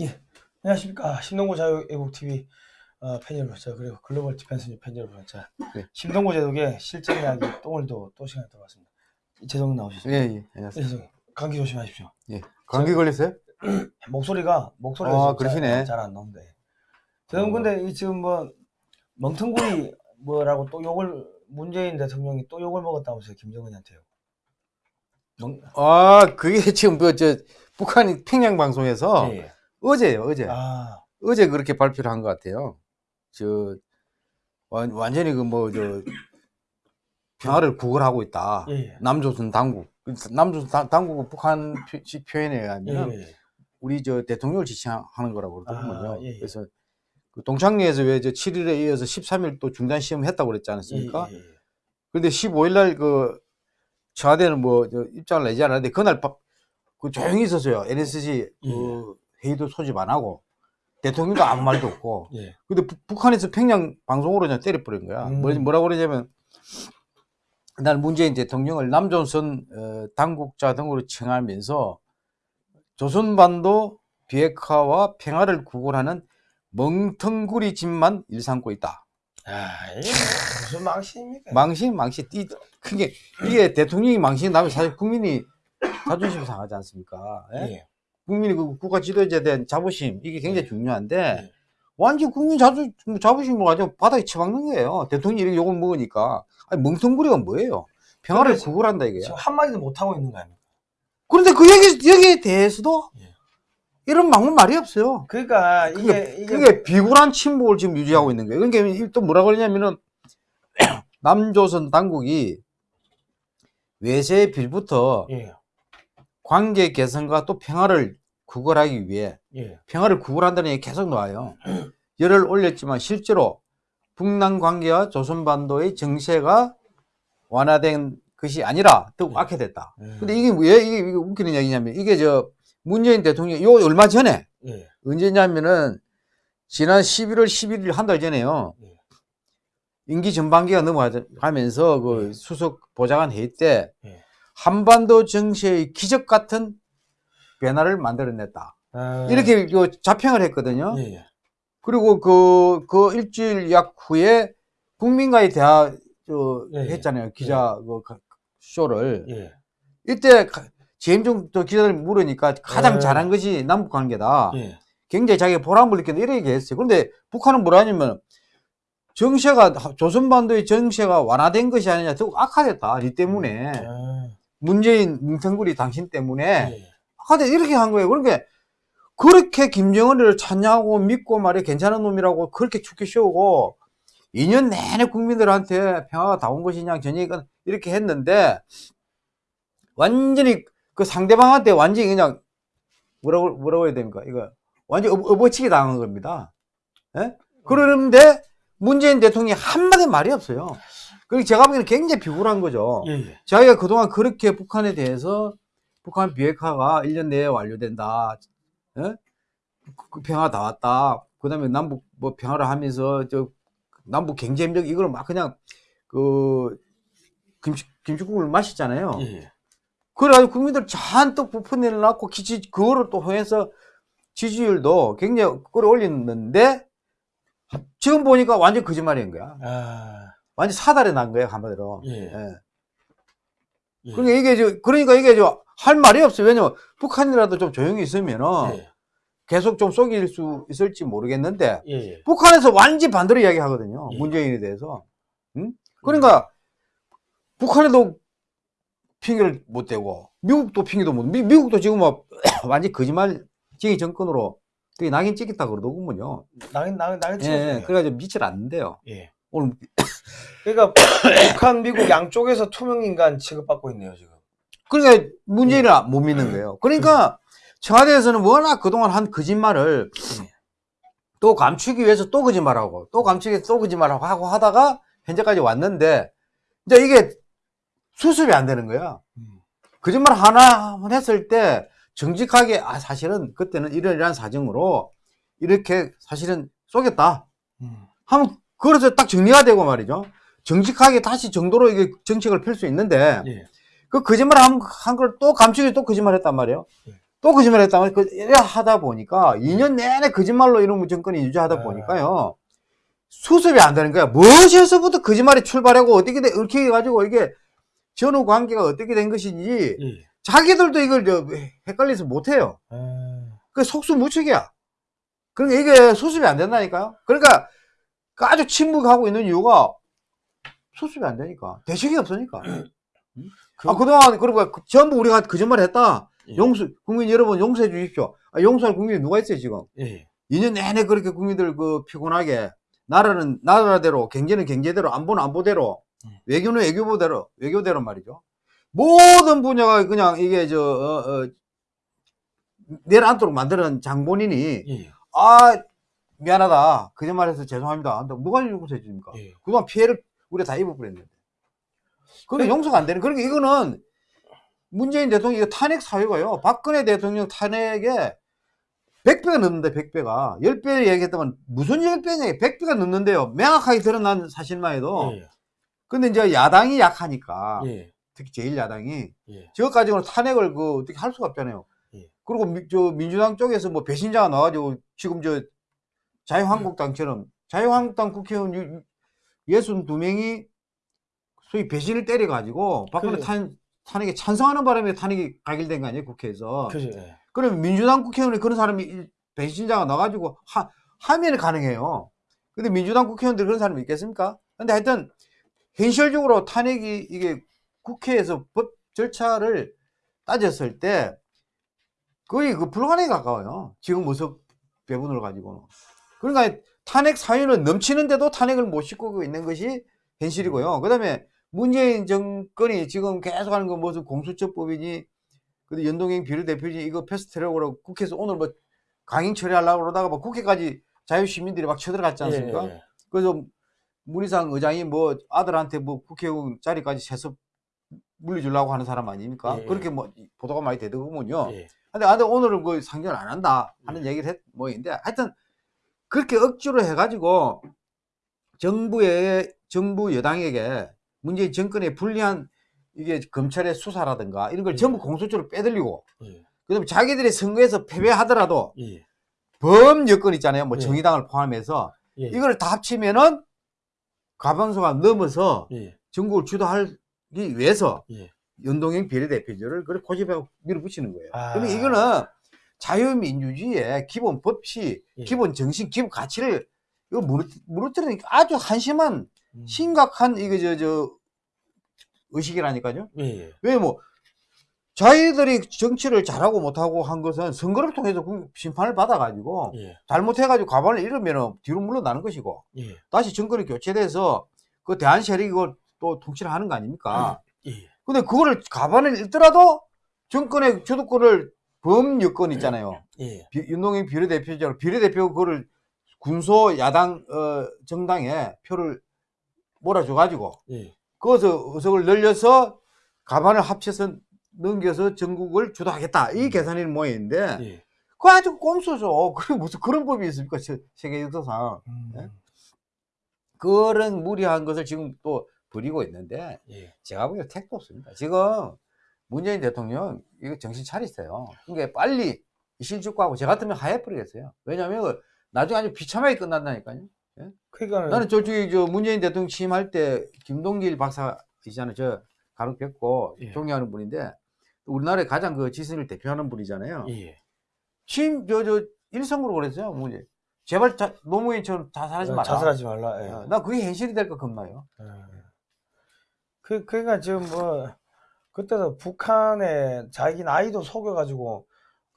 예, 안녕하십니까 신동구 자유애국TV 어, 팬 여러분 자 그리고 글로벌 디펜스 뉴스 팬 여러분 자 네. 신동구 제독의 실전 이야기 또 오늘도 또 시간이 들어왔습니다 재성 나오셨습니다 예, 예, 예, 안녕하세요. 재성 감기 조심하십시오 예. 감기 걸렸어요? 목소리가 목소리가 아, 그러시네. 잘 안 나온대 어. 근데 이 지금 뭐 멍텅구리 뭐라고 또 욕을 문재인 대통령이 또 욕을 먹었다면서요 김정은한테요 멍... 아, 그게 지금 그, 저, 북한이 평양 방송에서 예, 예. 어제요, 어제. 아 어제 그렇게 발표를 한 것 같아요. 저, 완, 완전히 그 뭐, 저, 평화를 구걸하고 있다. 예, 예. 남조선 당국. 남조선 당- 당국은 북한 표- 식 표현에 의하면 예, 예. 우리 저 대통령을 지칭하는 거라고 그러더군요. 아, 예, 예. 그래서 그 동창리에서 왜 저 7일에 이어서 13일 또 중단 시험을 했다고 그랬지 않았습니까? 예, 예, 예. 근데 15일 날 그 청와대는 뭐저 입장을 내지 않았는데 그날 바- 그 조용히 있었어요. NSC 그 회의도 소집 안 하고 대통령도 아무 말도 없고. 예. 근데 부- 북한에서 평양 방송으로 그냥 때려버린 거야. 음. 뭐, 뭐라고 그러냐면 날 문재인 대통령을 남조선 어, 당국자 등으로 칭하면서 조선반도 비핵화와 평화를 구걸하는 멍텅구리 짓만 일삼고 있다. 아, 이게 무슨 망신입니까? 망신, 망신. 이, 그게, 이게 대통령이 망신 나면 사실 국민이 자존심 상하지 않습니까? 예? 예. 국민이 그 국가 지도자에 대한 자부심, 이게 굉장히 중요한데, 예. 완전 국민 자주, 자부심을 가지고 바닥에 쳐박는 거예요. 대통령이 이렇게 욕을 먹으니까. 아니, 멍텅구리가 뭐예요? 평화를 구걸한다, 이게요. 지금 한마디도 못하고 있는 거 아닙니까? 그런데 그 얘기, 여기에 대해서도 예. 이런 막문 말이 없어요. 그러니까 이게 그게, 이게 그게 비굴한 침묵을 지금 유지하고 있는 거예요. 그러니까 또 뭐라고 그러냐면은 남조선 당국이 외세의 빌부터 예. 관계 개선과 또 평화를 구걸하기 위해 예. 평화를 구걸한다는 얘기 계속 나와요. 열을 올렸지만 실제로 북남 관계와 조선반도의 정세가 완화된 것이 아니라 더 악화됐다. 예. 근데 이게 왜 이게, 이게 웃기는 얘기냐면 이게 저 문재인 대통령이 요 얼마 전에 예. 언제냐면은 지난 11월 11일 한 달 전에요. 예. 임기 전반기가 넘어가면서 그 예. 수석 보좌관 회의 때 예. 한반도 정세의 기적 같은 변화를 만들어냈다. 아, 이렇게 그 자평을 했거든요. 예. 예. 그리고 그, 그 일주일 약 후에 국민과의 대화 저 예, 예. 했잖아요. 기자 그 가- 쇼를. 예. 이때 가- 재임종 또 기자들 물으니까 가장 예. 잘한 것이 남북 관계다. 예. 굉장히 자기가 보람을 느낀다. 이렇게 얘기했어요. 그런데 북한은 뭐라 하냐면 정세가 조선반도의 정세가 완화된 것이 아니냐 더욱 악화됐다. 이 때문에 아, 문재인 뭉텅구리 당신 때문에 예. 악화돼 이렇게 한 거예요. 그러니까 그렇게 김정은을 찬양하고 믿고 말이야 괜찮은 놈이라고 그렇게 축게 씌우고 2년 내내 국민들한테 평화가 다 온 것이냐 전얘기가 이렇게 했는데 완전히 그 상대방한테 완전히 그냥 뭐라고 뭐라고 해야 됩니까? 이거 완전히 업어치기 당한 겁니다. 예? 그러는데 문재인 대통령이 한마디 말이 없어요. 그리고 제가 보기에는 굉장히 비굴한 거죠. 예. 예. 자기가 그동안 그렇게 북한에 대해서 북한 비핵화가 1년 내에 완료된다. 예? 그- 그 평화 다 왔다. 그 다음에 남북 뭐 평화를 하면서 저 남북 경제협력 이걸 막 그냥 그 김치, 김치국을 마시잖아요. 예. 예. 그래가지고 국민들 잔뜩 부푼내를 놨고 기지 그거를 또 통해서 지지율도 굉장히 끌어올렸는데 지금 보니까 완전 거짓말인 거야. 아, 완전 사달에 난 거예요 한마디로. 예. 예. 예. 그러니까 이게 저 그러니까 이게 저 할 말이 없어요. 왜냐면 북한이라도 좀 조용히 있으면은 예. 계속 좀 속일 수 있을지 모르겠는데 예. 예. 북한에서 완전 반대로 이야기하거든요. 예. 문재인에 대해서. 응? 그러니까 북한에도 핑계를 못 대고 미국도 핑계도 못. 미, 미국도 지금 뭐 완전 거짓말쟁이 정권으로 되게 낙인 찍겠다 그러더군요. 나긴 나긴 예, 찍었어요. 예. 그래가지고 미칠 않는데요. 예. 오늘 그러니까 북한, 미국 양쪽에서 투명 인간 취급받고 있네요 지금. 그러니까 문재인을 못 믿는 거예요. 그러니까 청와대에서는 워낙 그동안 한 거짓말을 예. 또 감추기 위해서 또 거짓말하고 또 감추기 위해서 또 거짓말하고 하고 하다가 현재까지 왔는데 이제 이게 수습이 안 되는 거야. 음. 거짓말 하나 했을 때 정직하게 아 사실은 그때는 이런 이런 사정으로 이렇게 사실은 쏘겠다 음. 하면 그래서 딱 정리가 되고 말이죠. 정직하게 다시 정도로 이게 정책을 펼 수 있는데 예. 그 거짓말 한, 한걸또 감추기 또 거짓말 했단 말이에요. 예. 또 거짓말했다면 그 이래 하다 보니까 2년 내내 거짓말로 이런 정권이 유지하다 아. 보니까요 수습이 안 되는 거야. 무엇에서부터 거짓말이 출발하고 어떻게 돼 이렇게 해가지고 이게 전후 관계가 어떻게 된 것인지 예. 자기들도 이걸 저 헷갈려서 못해요. 아, 그 속수무책이야. 그러니까 이게 수습이 안 된다니까요. 그러니까 그 아주 침묵하고 있는 이유가 수습이 안 되니까 대책이 없으니까. 그- 아 그동안 그러고 그- 전부 우리가 거짓말 했다. 예. 용서 국민 여러분 용서해 주십시오. 아, 용서할 국민이 누가 있어요 지금? 예. 2년 내내 그렇게 국민들 그 피곤하게 나라는 나라대로 경제는 경제대로 안보는 안보대로 음. 외교는 외교부대로 외교대로 말이죠. 모든 분야가 그냥 이게 저 어, 어, 내려앉도록 만드는 장본인이 예. 아 미안하다 거짓말해서 죄송합니다. 한다고 누가 용서해 줍니까? 예. 그동안 피해를 우리가 다 입어버렸는데. 그게 네. 용서가 안 되는. 그러니까 이거는 문재인 대통령 이거 탄핵 사유가요. 박근혜 대통령 탄핵에 100배가 넘는데 100배가 10배 얘기했다면 무슨 10배냐 100배가 넘는데요. 명확하게 드러난 사실만 해도. 예. 근데 이제 야당이 약하니까 예. 특히 제1야당이 예. 저것 가지고는 탄핵을 그 어떻게 할 수가 없잖아요. 예. 그리고 미, 저 민주당 쪽에서 뭐 배신자가 나와가지고 지금 저 자유한국당처럼 자유한국당 국회의원 62명이 소위 배신을 때려가지고 박근혜 그래. 탄, 탄핵에 찬성하는 바람에 탄핵이 가결된 거 아니에요 국회에서. 그죠. 예. 그러면 민주당 국회의원이 그런 사람이 이- 배신자가 나가지고 하, 하면 가능해요. 근데 민주당 국회의원들이 그런 사람이 있겠습니까? 근데 하여튼 현실적으로 탄핵이 이게 국회에서 법 절차를 따졌을 때 거의 그 불가능에 가까워요. 지금 모습 배분을 가지고는. 그러니까 탄핵 사유는 넘치는데도 탄핵을 못 싣고 있는 것이 현실이고요. 그 다음에 문재인 정권이 지금 계속하는 건 무슨 공수처법이니 근데 연동형 비례대표지 이거 패스트트랙으로 국회에서 오늘 뭐 강행 처리하려고 그러다가 뭐 국회까지 자유시민들이 막 쳐들어갔지 않습니까? 예, 예. 그래서 문희상 의장이 뭐 아들한테 뭐 국회의원 자리까지 세습 물려주려고 하는 사람 아닙니까? 예, 예. 그렇게 뭐 보도가 많이 되더군요. 예. 근데, 아, 근데 오늘은 그 상정을 안 한다 하는 얘기를 했, 뭐 있는데 하여튼 그렇게 억지로 해가지고 정부의, 정부 여당에게 문재인 정권에 불리한 이게 검찰의 수사라든가 이런 걸 예. 전부 공소처로 빼들리고 예. 그 다음에 자기들이 선거에서 패배하더라도 예. 범 여건 있잖아요. 뭐 예. 정의당을 포함해서 예. 이걸 다 합치면은 가방소가 넘어서 예. 전국을 주도하기 위해서 예. 연동형 비례대표제를 그걸 고집해 밀어붙이는 거예요. 아. 그러면 이거는 자유민주주의의 기본 법칙, 예. 기본 정신, 기본 가치를 이거 무너- 무너뜨리니까 아주 한심한 음. 심각한 이거 저 저 의식이라니까요. 예. 예. 왜뭐 자기들이 정치를 잘하고 못하고 한 것은 선거를 통해서 국- 심판을 받아가지고 예. 잘못해가지고 가반을 잃으면 뒤로 물러나는 것이고 예. 다시 정권이 교체돼서 그 대한 세력이 또 통치를 하는 거 아닙니까? 예. 근데 그거를 가반을 잃더라도 정권의 주도권을 범 여건 있잖아요. 예. 비- 윤동형 비례대표죠. 비례대표 그거를 군소 야당 어, 정당에 표를 몰아줘가지고 예. 거기서 의석을 늘려서 가반을 합쳐서 넘겨서 전국을 주도하겠다. 이 계산이 모양인데 예. 그거 아주 꼼수죠. 그게 무슨 그런 법이 있습니까? 세- 세계 역사상. 음. 예? 그런 무리한 것을 지금 또 벌이고 있는데 예. 제가 보기엔 택도 없습니다. 지금 문재인 대통령 이거 정신 차리세요. 그러니까 빨리 실직하고 저 같으면 하해 버리겠어요. 왜냐하면 나중에 아주 비참하게 끝난다니까요. 그러니까 나는 저쪽에 저 문재인 대통령 취임할 때 김동길 박사 있잖아요. 저 뵙고 예. 존경하는 분인데 우리나라의 가장 그 지선을 대표하는 분이잖아요. 예. 취임 저저 일성으로 그랬어요. 문재. 제발 자, 노무현처럼 자살하지 마라. 자살하지 말라. 예. 어, 나 그게 현실이 될까 겁나요. 예. 그, 그러니까 지금 뭐, 그때도 북한에 자기 나이도 속여가지고,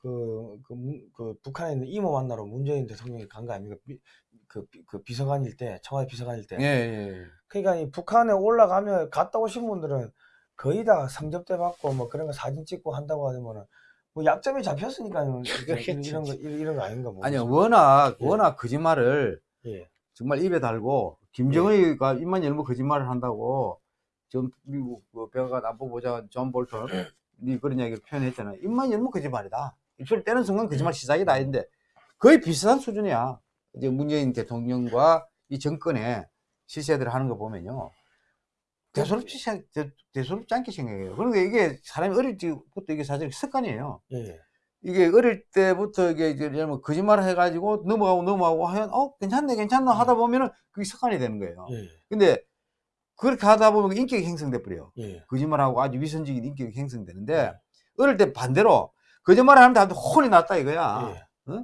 그, 그, 문- 그 북한에 있는 이모 만나러 문재인 대통령이 간 거 아닙니까? 비, 그, 비- 그 비서관일 때, 청와대 비서관일 때. 예, 예. 그러니까 이 북한에 올라가면 갔다 오신 분들은 거의 다 성접대 받고 뭐 그런 거 사진 찍고 한다고 하면은 뭐 약점이 잡혔으니까 이런, 이런 거, 이런, 이런 거 아닌가 뭐. 아니요, 워낙, 예. 워낙 거짓말을 예. 정말 입에 달고, 김정은이가 입만 열면 거짓말을 한다고, 전 미국 그 백악관 안보보좌 존 볼턴, 이 그런 이야기를 표현했잖아요. 입만 열면 거짓말이다. 입술 떼는 순간 거짓말 시작이다. 했는데, 거의 비슷한 수준이야. 이제 문재인 대통령과 이 정권의 실세들을 하는 거 보면요. 대수롭지, 대- 대수롭지 않게 생각해요. 그러니까 이게 사람이 어릴 때부터 이게 사실 습관이에요. 예. 이게 어릴 때부터 이게 이제 들면 거짓말을 해가지고 넘어가고 넘어가고 하면 어 괜찮네 괜찮나 하다 보면은 그게 습관이 되는 거예요. 예. 근데 그렇게 하다 보면 인격이 형성돼 버려요. 예. 거짓말하고 아주 위선적인 인격이 형성되는데 어릴 때 반대로 거짓말을 하는데 한테 혼이 났다 이거야. 예.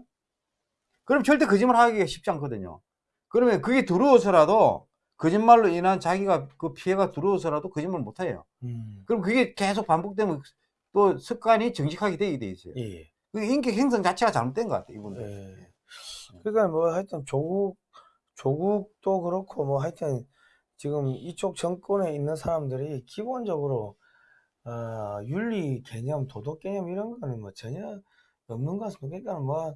그럼 절대 거짓말 하기가 쉽지 않거든요. 그러면 그게 두려워서라도 거짓말로 인한 자기가 그 피해가 두려워서라도 거짓말 못 해요. 음. 그럼 그게 계속 반복되면 또 습관이 정직하게 되게 돼 있어요. 예. 그 인격 형성 자체가 잘못된 것 같아요, 이분들. 예. 그러니까 뭐 하여튼 조국 조국도 그렇고 뭐 하여튼 지금 이쪽 정권에 있는 사람들이 기본적으로 어, 윤리 개념, 도덕 개념 이런 거는 뭐 전혀 없는 것 같습니다. 그러니까 뭐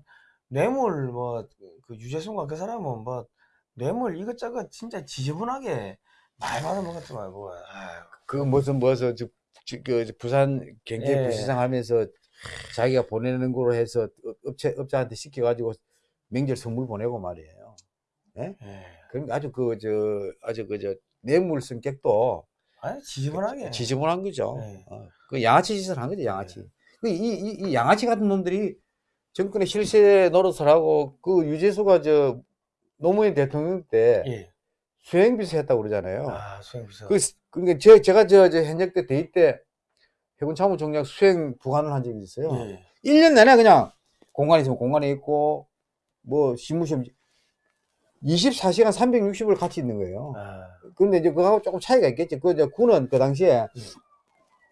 뇌물 뭐 그 유재수인가 그 사람은 뭐 뇌물 이것저것 진짜 지저분하게 많이 받아먹었지만 뭐 아유, 그 무슨 무슨 그 부산 경제 예. 부시장 하면서 자기가 보내는 거로 해서 업- 업체 업자한테 시켜가지고 명절 선물 보내고 말이에요. 예. 그러니까 아주 그 저 아주 그 저 뇌물 성격도 아니 지저분하게 지저분한 거죠. 네. 어, 그 양아치 짓을 한 거죠, 양아치. 그 이, 이, 이 양아치 같은 놈들이 정권의 실세 노릇을 하고 그 유재수가 저 노무현 대통령 때 예. 수행비서 했다고 그러잖아요. 아 수행비서 그, 그러니까 제, 제가 저, 저 현역 때 대입 때 해군 참모총장 수행 부관을 한 적이 있어요. 예. 1년 내내 그냥 공간에 있으면 공간에 있고 뭐 신무시험 24시간 360을 같이 있는 거예요. 아, 근데 이제 그거하고 조금 차이가 있겠지. 그, 이제 군은 그 당시에 예.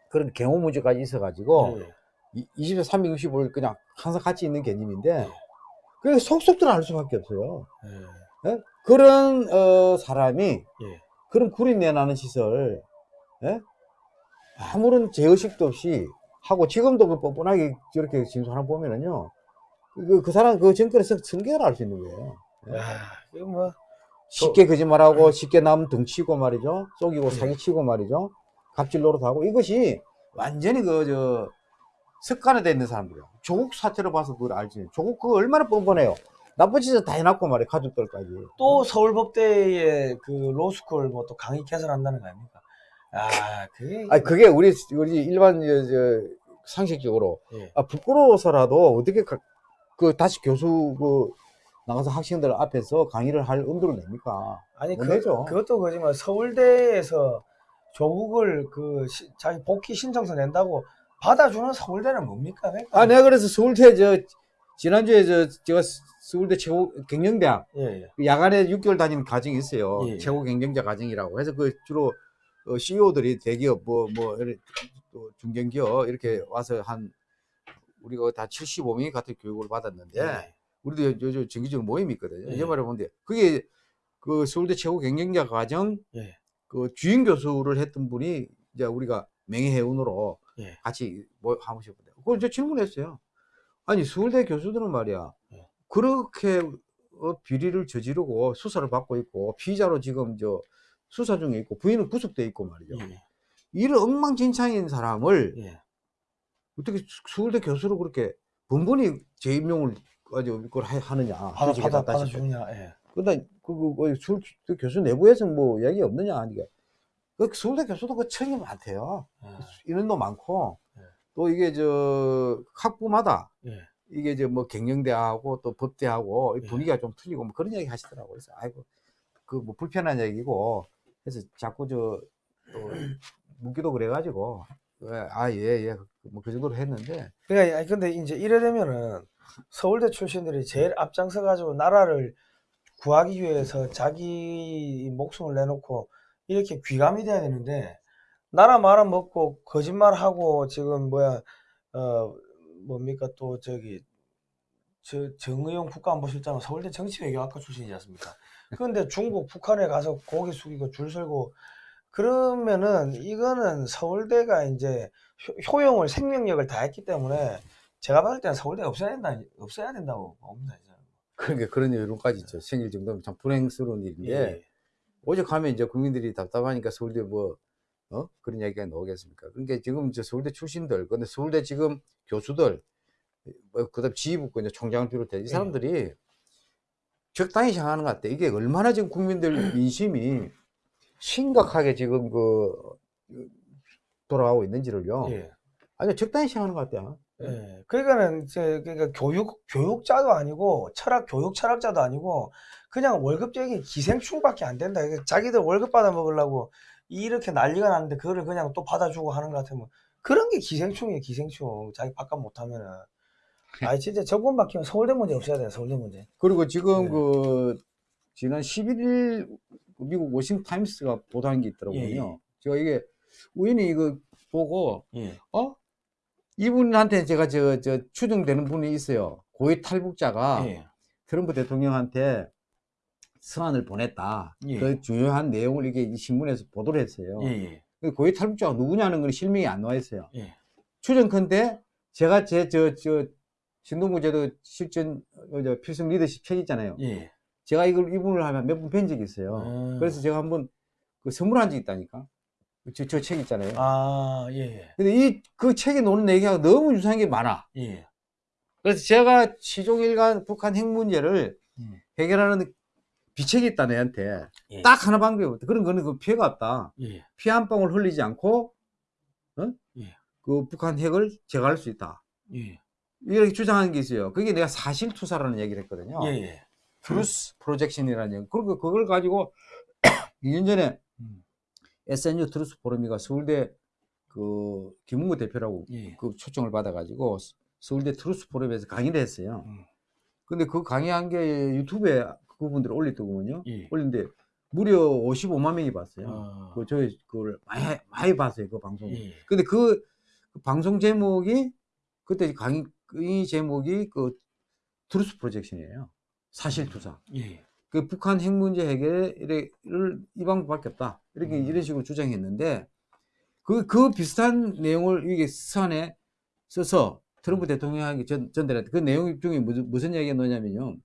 그런 경호 문제까지 있어가지고 예. 이 24, 365일 그냥 항상 같이 있는 개념인데 예. 그게 속속 들어갈 수밖에 없어요. 예. 예? 그런 어, 사람이 예. 그런 구린 내나는 시설 예? 아무런 제의식도 없이 하고 지금도 그 뻔뻔하게 저렇게 진술하는 거 보면은요 그, 그 사람 그 정권에서 승계를 할 수 있는 거예요. 야, 이거 뭐 쉽게 거짓말하고 쉽게 남 등치고 말이죠. 속이고 네. 사기치고 말이죠. 갑질 노릇하고 이것이 완전히 그 저 습관화되어 있는 사람들이에요. 조국 사태로 봐서 그걸 알지. 조국 그거 얼마나 뻔뻔해요. 나쁜 짓은 다 해놨고 말이에요. 가족들까지. 또 서울법대의 그 로스쿨 뭐 또 강의 개설한다는 거 아닙니까? 아, 그게 아니 그게 우리 우리 일반 저, 저 상식적으로 예. 아, 부끄러워서라도 어떻게 가- 그 다시 교수 그 나가서 학생들 앞에서 강의를 할 엄두를 냅니까? 아니 못 그, 내죠. 그것도 그지만 서울대에서 조국을 그 시- 자기 복귀 신청서 낸다고 받아주는 서울대는 뭡니까? 그러니까 아 내가 그래서 서울대 저 지난주에 저 제가 서울대 최고 경영대학 예, 예. 그 야간에 6개월 다니는 과정이 있어요. 예. 최고 경쟁자 과정이라고. 해서 그 주로 CEO들이 대기업 뭐, 뭐, 또 중견기업 이렇게 와서 한 우리가 다 75명이 같은 교육을 받았는데 예. 우리도 요- 요즘 정기적으로 모임이 있거든요. 예. 이 말을 보는데 그게 그 서울대 최고 경쟁자 과정 예. 그 주임 교수를 했던 분이 이제 우리가 명예회원으로 예. 같이 뭐 하모셨거든요. 그걸 저 질문했어요. 아니 서울대 교수들은 말이야 예. 그렇게 어, 비리를 저지르고 수사를 받고 있고 피의자로 지금 저 수사 중에 있고 부인은 구속돼 있고 말이죠. 예. 이런 엉망진창인 사람을 예. 어떻게 수- 서울대 교수로 그렇게 번번이 재임용을 가지고 그걸 하- 하느냐. 받아 받아 싶어요. 받아 주냐? 예. 그러다 그, 그, 그, 술, 그 교수 내부에서 뭐 이야기 없느냐 하니까 그 서울대 교수도 그 청이 많대요. 예. 인원도 많고 예. 또 이게 저 학부마다 예. 이게 이제 뭐 경영대하고 또 법대하고 이 예. 분위기가 좀 틀리고 뭐 그런 얘기 하시더라고요. 그래서 아이고 그 뭐 불편한 얘기고 그래서 자꾸 저 또 묻기도 그래가지고 아예예 뭐 그 정도로 했는데 그러니까 근데 이제 이래 되면은 서울대 출신들이 제일 앞장서 가지고 나라를 구하기 위해서 자기 목숨을 내놓고 이렇게 귀감이 돼야 되는데 나라 말아먹고 거짓말하고 지금 뭐야 어 뭡니까 또 저기 저 정의용 국가안보실장은 서울대 정치외교학과 출신이지 않습니까? 그런데 중국 북한에 가서 고개 숙이고 줄 설고 그러면은 이거는 서울대가 이제 효- 효용을 생명력을 다했기 때문에 제가 봤을 때는 서울대 없애야 된다 없애야 된다고 봅니다. 그러니까 그런 여론까지 있죠. 생길 정도면 참 불행스러운 일인데 예. 오직 하면 이제 국민들이 답답하니까 서울대 뭐, 어? 그런 이야기가 나오겠습니까? 그러니까 지금 이제 서울대 출신들, 근데 서울대 지금 교수들, 뭐, 그 다음 지휘부권 이제 총장을 비롯해 이 사람들이 적당히 생각하는 것 같아. 이게 얼마나 지금 국민들 민심이 심각하게 지금 그, 돌아가고 있는지를요. 예. 아니, 적당히 생각하는 것 같아요. 예. 그러니까는 이제 그러니까 교육 교육자도 아니고 철학 교육 철학자도 아니고 그냥 월급쟁이 기생충밖에 안 된다. 이게 자기들 월급 받아 먹으려고 이렇게 난리가 났는데 그거를 그냥 또 받아주고 하는 것 같으면 그런 게 기생충이에요. 기생충. 자기 바깥 못하면은. 아니 진짜 정권 바뀌면 서울대 문제 없어야 돼요. 서울대 문제. 그리고 지금 네. 그 지난 11일 미국 워싱턴 타임스가 보도한 게 있더라고요. 예, 예. 제가 이게 우연히 이거 보고 예. 어 이분한테 제가 저 저 추정되는 분이 있어요. 고위 탈북자가 예. 트럼프 대통령한테 서한을 보냈다. 예. 그 중요한 내용을 이게 이 신문에서 보도를 했어요. 예. 예. 그 고위 탈북자가 누구냐는 건 실명이 안 나와 있어요. 예. 추정컨대 제가 제 저 저 신동부제도 실전 어, 저 필승 리더십 책 있잖아요. 예. 제가 이걸 이분을 하면 몇번뵌 적이 있어요. 음. 그래서 제가 한번 그 선물한 적이 있다니까. 저, 저 책 있잖아요. 아, 예. 근데 이 그 책에 노는 얘기가 너무 유사한 게 많아. 예. 그래서 제가 시종일관 북한 핵 문제를 음. 해결하는 비책이 있다 내한테 예. 딱 하나 방법이 없다. 그런 거는 그 피해가 없다. 예. 피한 방울 흘리지 않고 어? 예. 그 북한 핵을 제거할 수 있다. 예. 이렇게 주장하는 게 있어요. 그게 내가 사실 투사라는 얘기를 했거든요. 예. 예. Truth Projection이라는 얘기. 그리고 그걸 가지고 2년 전에 음. SNU 트루스 포럼이가 서울대 그 김은구 대표라고 예. 그 초청을 받아가지고 서울대 Truth Forum에서 강의를 했어요. 음. 근데 그 강의한 게 유튜브에 그분들이 올렸더군요. 예. 올린데 무려 55만 명이 봤어요. 아. 그 저희 그걸 많이 많이 봤어요 그 방송. 을 예. 근데 그, 그 방송 제목이 그때 강의 이 제목이 그 Truth Projection이에요. 사실 투사. 예. 그 북한 핵 문제 해결을 이 방법밖에 없다. 이렇게 음. 이런 식으로 주장했는데 그, 그 비슷한 내용을 이게 서한에 써서 트럼프 대통령에게 전, 전달했다. 그 내용 중에 무슨, 무슨 이야기가 나냐면요.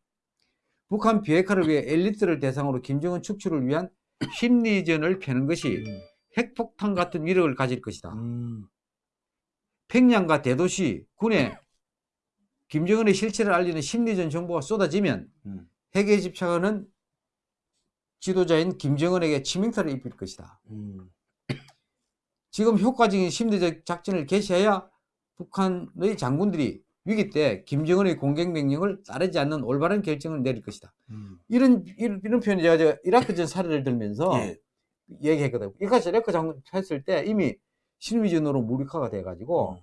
북한 비핵화를 위해 엘리트를 대상으로 김정은 축출을 위한 심리전을 펴는 것이 음. 핵폭탄 같은 위력을 가질 것이다. 음. 평양과 대도시, 군에 김정은의 실체를 알리는 심리전 정보가 쏟아지면 음. 핵에 집착하는 지도자인 김정은에게 치명타를 입힐 것이다. 음. 지금 효과적인 심리적 작전을 개시해야 북한의 장군들이 위기 때 김정은의 공격 명령을 따르지 않는 올바른 결정을 내릴 것이다. 음. 이런 이런, 이런 표현을 제가 저 이라크전 사례를 들면서 예. 얘기했거든요. 이까지 이라크 장군 했을 때 이미 심리전으로 무력화가 돼가지고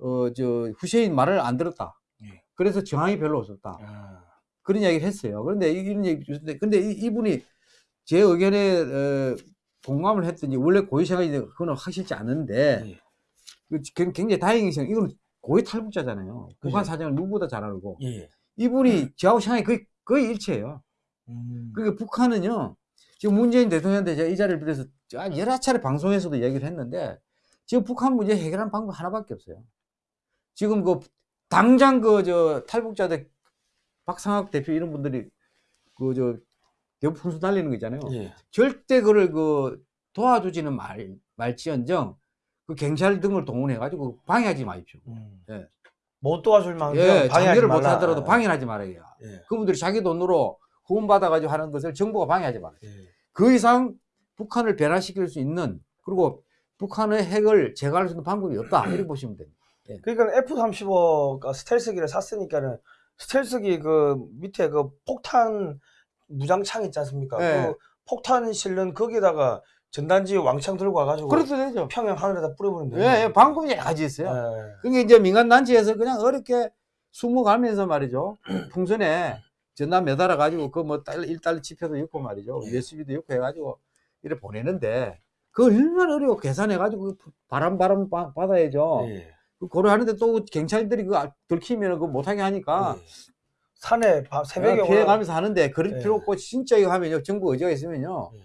음. 어저 후세인 말을 안 들었다. 예. 그래서 저항이 별로 없었다. 아. 그런 이야기를 했어요. 그런데 이- 이런 얘기 주는데 근데 이, 이분이 제 의견에 어, 공감을 했더니 원래 고위 생활이 그거는 확실치 않은데 예. 그 굉- 굉장히 생각. 이거는 고위 탈북자잖아요. 북한. 사정을 누구보다 잘 알고 예. 이분이 저하고 생각이 거의, 거의 일치해요. 음. 그러니까 북한은요 지금 문재인 대통령한테 제가 이 자리를 빌어서 아, 여러 차례 방송에서도 얘기를 했는데 지금 북한 문제 해결하는 방법 하나밖에 없어요. 지금 그 당장 그 저 탈북자들 박상학 대표 이런 분들이 그 저 대북 풍수 날리는 거 있잖아요. 예. 절대 그를 그 도와주지는 말 말지언정 그 경찰 등을 동원해 가지고 방해하지 마십시오. 음. 예. 못 도와줄 만큼 예, 장려를 못. 하더라도 방해하지 말아야. 예. 그분들이 자기 돈으로 후원 받아 가지고 하는 것을 정부가 방해하지 말아야. 예. 그 이상 북한을 변화시킬 수 있는 그리고 북한의 핵을 제거할 수 있는 방법이 없다. 이렇게 보시면 됩니다. 그러니까 F-35가 스텔스기를 샀으니까는 스텔스기 그 밑에 그 폭탄 무장창 있지 않습니까? 네. 그 폭탄 실는 거기다가 전단지 왕창 들고 와가지고 그래도 되죠. 평양 하늘에다 뿌려버리면 돼요. 예, 예, 방법이 여러 가지 있어요. 예. 그게 이제 민간 단체에서 그냥 어렵게 숨어가면서 말이죠. 풍선에 전남 매달아 가지고 그 뭐 달러 1달러 지표도 넣고 말이죠. 예. USB도 넣고 해가지고 이래 보내는데 그 얼마나 어려워 계산해 가지고 바람 바람 바- 받아야죠. 예. 그 고려하는데 또 경찰들이 그 들키면 그 못하게 하니까 예. 산에 밤 새벽에 어, 피해 올라- 가면서 하는데 그럴 예. 필요 없고 진짜 이거 하면요 정부 의지가 있으면요 예.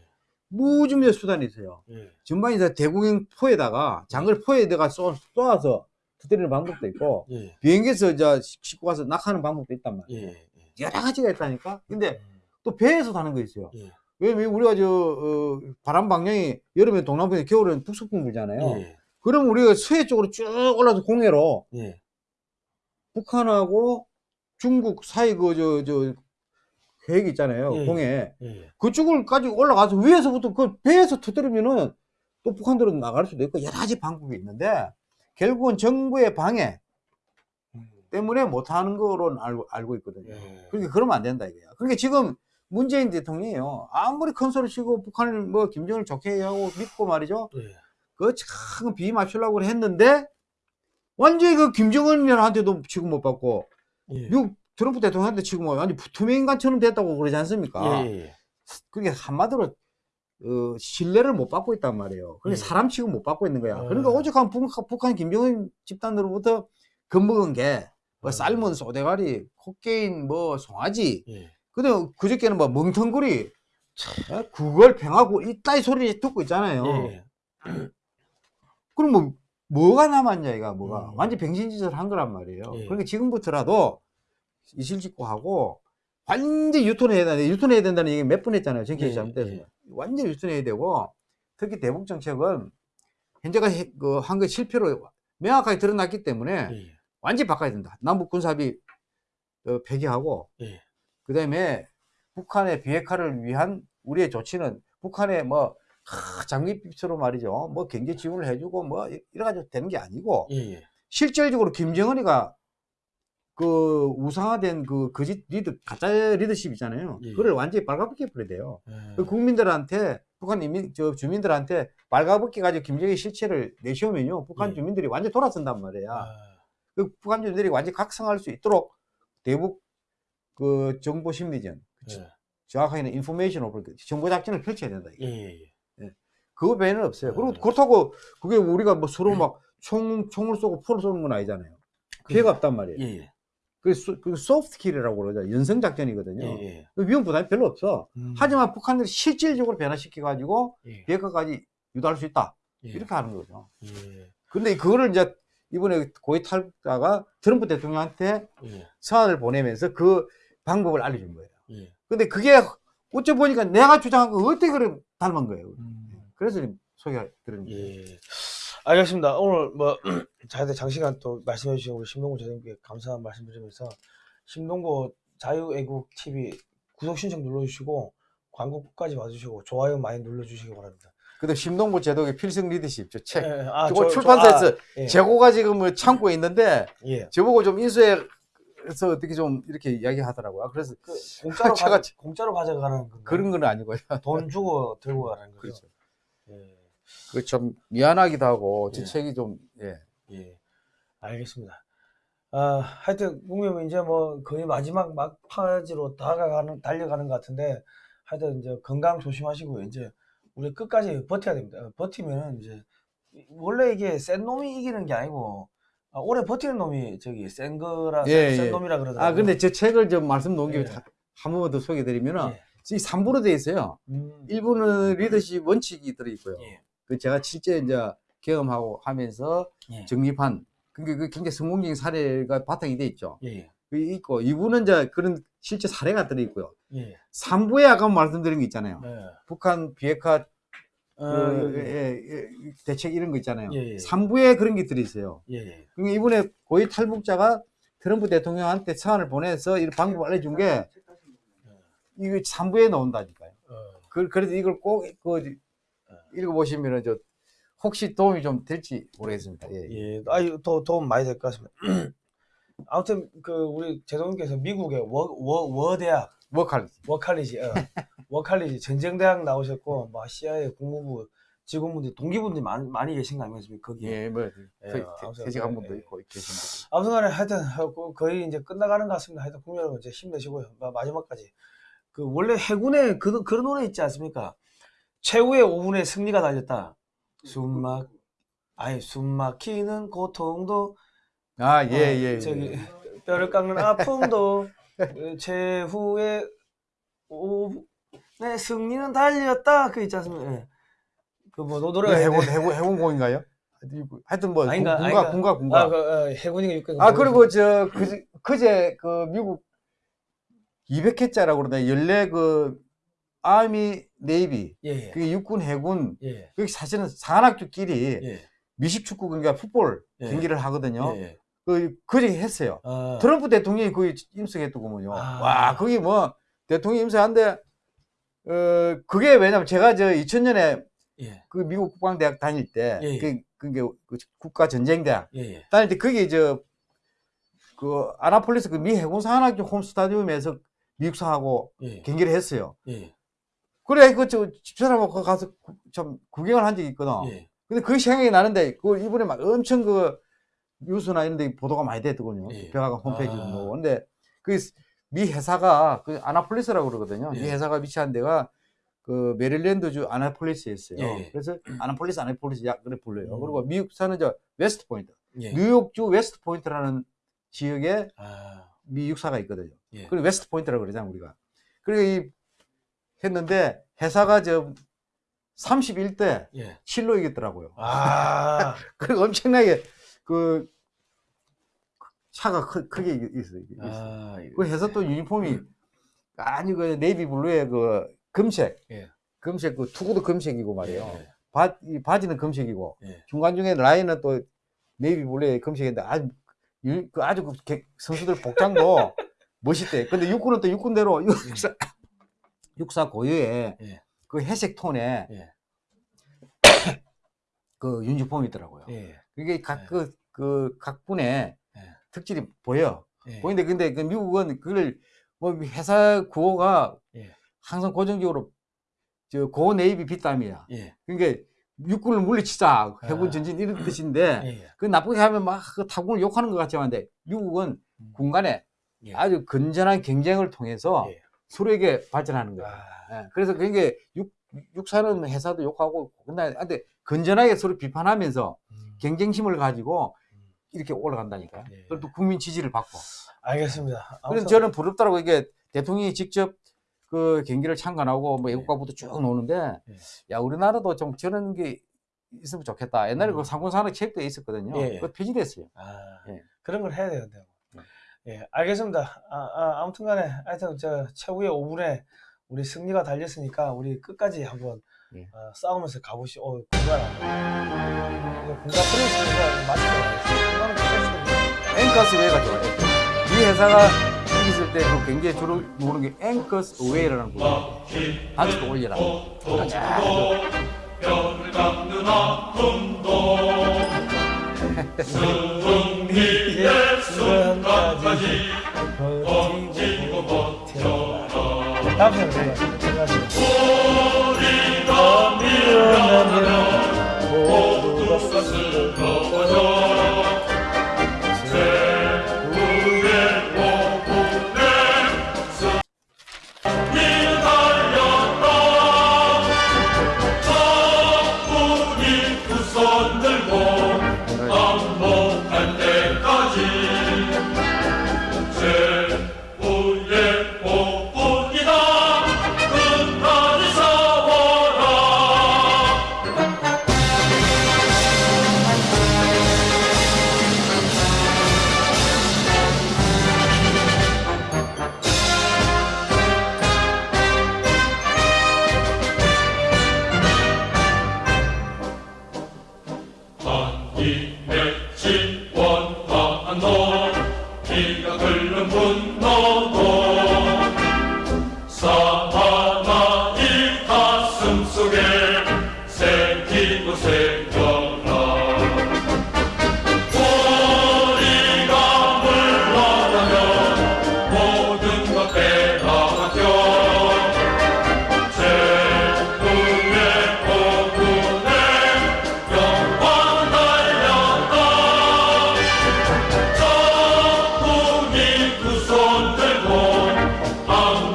무중의 수단이 있어요. 예. 전반에서 대국인 포에다가 장글 포에다가 쏘, 쏘아서 터뜨리는 방법도 있고 예. 비행기에서 저 싣고 가서 낙하하는 방법도 있단 말이에요. 여러 가지가 있다니까. 근데 음. 또 배에서 타는 거 있어요. 예. 왜냐면 우리가 저 어, 바람 방향이 여름에 동남풍에 겨울에는 북서풍 불잖아요. 예. 그럼 우리가 서해 쪽으로 쭉 올라서 공해로 예. 북한하고 중국 사이 그 저 저 계획 있잖아요. 예. 공해 예. 그쪽을 가지고 올라가서 위에서부터 그 배에서 터뜨리면은 또 북한들은 나갈 수도 있고 여러 가지 방법이 있는데 결국은 정부의 방해 때문에 못하는 거로 알고, 알고 있거든요. 예. 그러니까 그러면 안 된다 이거야. 그러니까 지금 문재인 대통령이요. 아무리 큰 소리 치고 북한을 뭐 김정을 좋게 하고 믿고 말이죠. 예. 그참 비위 맞추려고 했는데 완전히 그 김정은한테도 지금 못 받고 예. 미국 트럼프 대통령한테 지금 완전 투명인간처럼 됐다고 그러지 않습니까? 예, 예. 그게 한마디로 어, 신뢰를 못 받고 있단 말이에요. 그러니까 예. 사람 취급 못 받고 있는 거야. 어. 그러니까 오죽하면 북한, 북한 김정은 집단으로부터 겁먹은 게뭐 어. 삶은 소대가리, 코케인, 뭐 송아지, 예. 근데 그저께는 뭐 멍텅구리, 예? 구걸 평하고 이따위 소리 듣고 있잖아요. 예. 그럼 뭐 뭐가 남았냐 이가 뭐가 음. 완전 병신짓을 한 거란 말이에요. 예. 그러니까 지금부터라도 이실직고 하고 완전 유턴해야 된다. 유턴해야 된다는 얘기 몇 번 했잖아요. 정책이 예, 잘못돼서 예. 완전 유턴해야 되고 특히 대북 정책은 현재가 그한거 실패로 명확하게 드러났기 때문에 예. 완전히 바꿔야 된다. 남북 군사합의 어, 폐기하고 예. 그다음에 북한의 비핵화를 위한 우리의 조치는 북한의 뭐 하, 장밋빛으로 말이죠. 뭐 경제 지원을 해주고 뭐 이래 가지고 되는 게 아니고 예. 예. 실질적으로 김정은이가 그 우상화된 그 거짓 리더 가짜 리더십 있잖아요. 예. 그걸 완전히 빨가벗겨 버려야 돼요. 예. 그 국민들한테 북한 이민 저 주민들한테 빨가벗겨 가지고 김정의 실체를 내세우면요. 북한 예. 주민들이 완전 돌아선단 말이야. 아, 그 북한 주민들이 완전 히 각성할 수 있도록 대북 그 정보 심리전 예. 정확하게는 인포메이션 오버 정보 작전을 펼쳐야 된다. 이게. 그거 외에는 없어요. 그리고 예. 그렇다고 그게 우리가 뭐 서로 막 총, 총을 쏘고 포를 쏘는 건 아니잖아요. 피해가 없단 말이에요. 예. 예. 그, 소, 그 소프트 킬이라고 그러죠. 연성 작전이거든요. 예. 예. 그 위험 부담이 별로 없어. 음. 하지만 북한들이 실질적으로 변화시켜 가지고 예. 비핵화까지 유도할 수 있다. 예. 이렇게 하는 거죠. 예. 근데 그거를 이제 이번에 고위 탈북자가 트럼프 대통령한테 예. 서한을 보내면서 그 방법을 알려준 거예요. 예. 근데 그게 어째 보니까 내가 주장한 거 어떻게 그래 닮은 거예요. 음. 그래서 지금 거예요. 예. 알겠습니다. 오늘 뭐 자유대 장시간 또 말씀해 주신 우리 심동구 재님께 감사한 말씀 드리면서 심동구 자유애국 TV 구독 신청 눌러주시고 광고 끝까지 봐주시고 좋아요 많이 눌러주시기 바랍니다. 근데 심동보 제독의 필승 리더십 저 책. 예, 아, 저거 저- 저- 출판사에서 아, 예. 재고가 지금 뭐 창고에 있는데 예. 저보고 좀 인수해서 어떻게 좀 이렇게 이야기하더라고요. 그래서 그 공짜로 제가 가져, 공짜로 가져가라는 건가요? 그런 건 아니고요. 돈 주고 들고 가라는 거죠. 그렇죠. 예. 그좀 미안하기도 하고 제 예. 책이 좀 예. 예, 알겠습니다. 아, 하여튼 국민 이제 뭐 거의 마지막 막바지로 다가가는 달려가는 것 같은데 하여튼 이제 건강 조심하시고 이제 우리 끝까지 버텨야 됩니다. 버티면은 이제 원래 이게 센 놈이 이기는 게 아니고 아, 오래 버티는 놈이 저기 센 거라 예, 센, 센 예. 놈이라 그러더라고요. 아 근데 제 책을 좀 말씀 놓은 김에 예. 한 번만 더 소개해드리면은 예. 이 3부로 되어 있어요. 음, 1부는 리더십 원칙이 들어있고요. 예. 그 제가 실제 이제 경험하고 하면서 예. 정립한 그게 그 굉장히 성공적인 사례가 바탕이 돼 있죠. 예. 그 있고 2부는 이제 그런 실제 사례가 들어 있고요. 예. 3부에 아까 말씀드린 거 있잖아요. 예. 북한 비핵화 어, 그, 예. 예, 예, 대책 이런 거 있잖아요. 예, 예. 3부에 그런 게 들어 있어요. 예. 예. 그러니까 이번에 고위 탈북자가 트럼프 대통령한테 서한을 보내서 이 방법을 알려준 게 이거 3부에 나온다니까요. 어, 그, 그래서 이걸 꼭 그, 읽어보시면은 저 혹시 도움이 좀 될지 모르겠습니다. 예. 예. 예, 아유 더 도움 많이 될 것 같습니다. 아무튼 그 우리 재동님께서 미국의 워워 대학 워칼 워칼리지 어, 워칼리지 전쟁 대학 나오셨고 뭐 CIA 국무부 직원분들 동기분들이 많이, 많이 계신 거 아니겠습니까 거기에 예, 뭐 예, 퇴- 아무튼 퇴직한 예, 분도 예. 있고 계신 분. 아무튼간에 하여튼 어, 거의 이제 끝나가는 것 같습니다. 하여튼 국민 여러분 이제 힘내시고요 마- 마지막까지 그 원래 해군에 그 그런 노래 있지 않습니까? 최후의 5분의 승리가 달렸다. 숨막 아니 숨막히는 고통도 아, 예, 어, 예. 예. 저기 뼈를 깎는 아픔도 그 최후의 오내 승리는 달렸다 그 있지 않습니까? 그뭐 이거 노래가 해군 해군 해군공인가요? 하여튼 뭐 아닌가, 군가 아닌가. 군가 군가. 아, 그, 어, 해군이 육군 아 그리고 저 그제, 그제 그 미국 200회짜라고 그러다 연례 그 아미 네이비 예 예 그게 육군 해군 예. 그게 사실은 산악주끼리 예. 미식축구 그러니까 풋볼 예. 경기를 하거든요. 예. 예. 그 그제 했어요. 어, 트럼프 대통령이 거기 임석했더구먼요. 아. 와 거기 뭐 대통령 임석한데 어 그게 왜냐면 제가 저 2000년에 예. 그 미국 국방대학 다닐 때 예, 예. 그 그게 그 국가 전쟁대학 예. 예. 다닐 때 거기 저그 아나폴리스 그 미 해군 사관학교 홈 스타디움에서 미국사하고 예. 경기를 했어요. 예. 그래 그저 집사람하고 거기 가서 구- 좀 구경을 한 적이 있거든. 예. 근데 그 생각이 나는데 그 이번에 막 엄청 그 뉴스나 이런 데 보도가 많이 됐더군요. 예. 백악관 홈페이지도 아. 뭐. 근데 그 미 해사가 그 아나폴리스라고 그러거든요. 미 예. 해사가 위치한 데가 그 메릴랜드주 아나폴리스였어요. 예. 그래서 아나폴리스 아나폴리스 약 그래 불러요. 음. 그리고 미 육사는 저 웨스트 포인트. 예. 뉴욕주 웨스트 포인트라는 지역에 아. 미 육사가 있거든요. 예. 그리고 웨스트 포인트라고 그러잖아요, 우리가. 그리고 이 했는데 해사가 저 31대 예. 7로 이겼더라고요. 아. 그리고 엄청나게 그 차가 크, 크게 이- 있어요. 아. 그 해서 또 유니폼이 아니 그 navy blue의 그 금색, 예. 금색 그 투구도 금색이고 말이에요. 예. 바, 이 바지는 금색이고 예. 중간 중에 라인은 또 navy blue의 금색인데 아주 유- 그 아주 그 개- 선수들 복장도 멋있대. 근데 육군은 또 육군대로 육사, 육사 고유의 예. 그 회색 톤의 예. 그 유니폼이 있더라고요. 예. 그게 각 예. 그그각 분의 예. 특질이 보여. 예. 보이는데 근데 그 미국은 그걸 뭐 회사 구호가 예. 항상 고정적으로 저고 네이비 빗땀이야. 예. 그러니까 육군을 물리치자 해군 아. 전진 이런 뜻인데 예. 그 나쁘게 하면 막 그 타군을 욕하는 것 같지만 근데 미국은 음. 군 간에 예. 아주 건전한 경쟁을 통해서 예. 서로에게 발전하는 거야. 아. 예, 그래서 그게 육 육사는 회사도 욕하고 근데 건전하게 서로 비판하면서 음. 경쟁심을 가지고 음. 이렇게 올라간다니까. 예. 그리고 또 국민 지지를 받고. 알겠습니다. 그래서 아무튼 저는 부럽더라고 이게 대통령이 직접 그 경기를 참관하고 뭐 예. 애국가부도 쭉 노는데 예. 야 우리나라도 좀 저런 게 있으면 좋겠다. 옛날에 음. 그 상군산업 체육대회 있었거든요. 그거 폐지됐어요. 아, 예. 그런 걸 해야 되는데. 예, 알겠습니다. 아, 아, 무튼 간에 하여튼 저 최후의 5분에 우리 승리가 달렸으니까 우리 끝까지 한번 예. 어, 싸우면서 가보시. 어, 공간 공간 프레스가 맞죠? 공간은 끝까지. 앵커스 웨이가 좋아요. 이 회사가 여기 있을 때 굉장히 주로 노는 게 앵커스 웨이라는 곡이에요. 아직도 올려라. 뼈를 깎는 아픔도 승리의 순간까지 버티고 버텨라 다음 시간에 뵙겠습니다. 우리가 밀어내